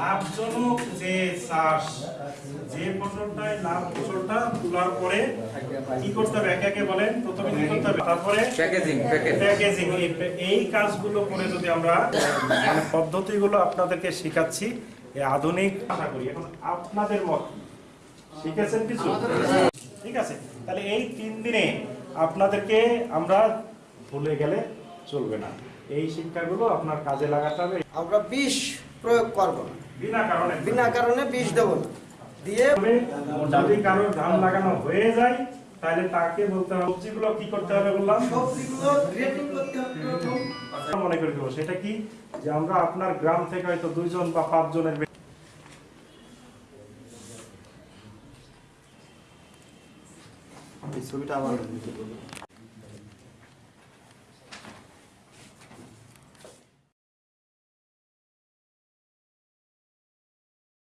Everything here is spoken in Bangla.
লাভজনক যে চাষ যে ফসলটায় লাভ ফসলটা তোলার পরে কি করতে হবে? একে একে বলেন। প্রথমে কি করতে হবে? তারপরে প্যাকেজিং প্যাকেজিং। এই- কাজগুলো করে যদি আমরা মানে পদ্ধতিগুলো আপনাদেরকে শেখাচ্ছি এই আধুনিক আশা করি। এখন আপনাদের মত। কি? শিখেছেন কিছু? ঠিক আছে। তাহলে এই তিন দিনে আপনাদেরকে আমরা ভুলে গেলে চলবে না। এই শিক্ষাগুলো আপনার কাজে লাগাতে হবে। আমরা বিষ প্রয়োগ করব না। বিনা কারণে। বিনা কারণে বিষ দেব না। দিয়ে যদি কারোর ধান লাগানো হয়ে যায় তাহলে তাকে বলতে হবে সবজিগুলো কি করতে হবে বললাম? সবজিগুলো গ্রেডিং করতে হবে। প্রথম। মনে করে দেবো সেটা কি? যে আমরা আপনার গ্রাম থেকে হয়তো দুইজন বা পাঁচজনের ছবিটা আবার